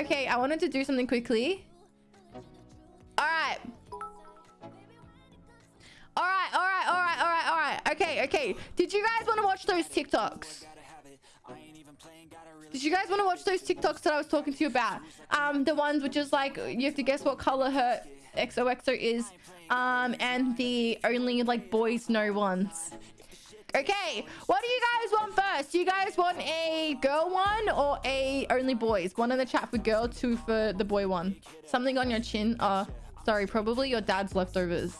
okay. I wanted to do something quickly. All right. All right, all right, all right, all right, all right. Okay, okay. Did you guys want to watch those TikToks? Did you guys want to watch those TikToks that I was talking to you about? Um, the ones which is like you have to guess what color her XOXO is. Um, and the only like boys know ones. Okay, what do you guys want first? You guys want a girl one or a only boys? One in the chat for girl, two for the boy one. Something on your chin. Uh, sorry, probably your dad's leftovers.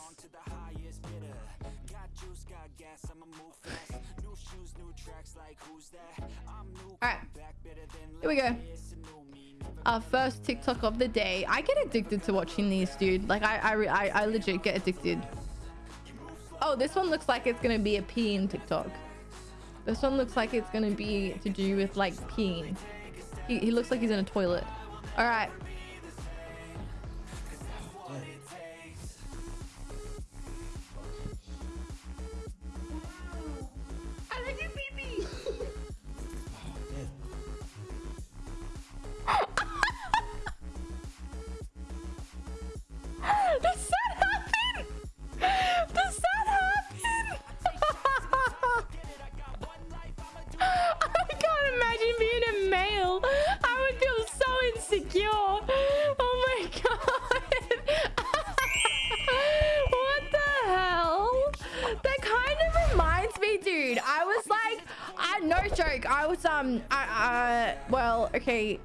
Alright, here we go. Our first TikTok of the day. I get addicted to watching these, dude. Like, I, I, I, I legit get addicted. Oh, this one looks like it's gonna be a peeing TikTok. This one looks like it's gonna be to do with like peeing. He, he looks like he's in a toilet. All right. No joke. I was um, I uh, well, okay.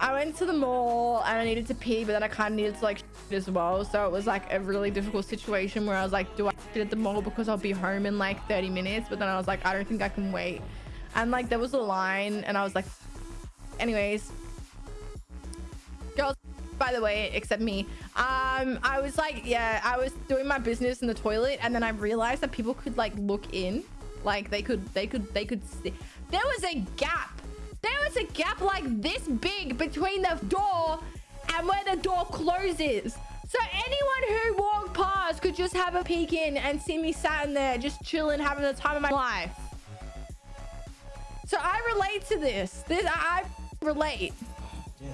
I went to the mall and I needed to pee, but then I kind of needed to like as well. So it was like a really difficult situation where I was like, do I shit at the mall because I'll be home in like 30 minutes? But then I was like, I don't think I can wait. And like there was a line and I was like, anyways, girls, by the way, except me, um, I was like, yeah, I was doing my business in the toilet and then I realized that people could like look in, like they could, they could, they could. There was a gap there was a gap like this big between the door and where the door closes. So anyone who walked past could just have a peek in and see me sat in there just chilling, having the time of my life. So I relate to this. This I, I relate. Yeah.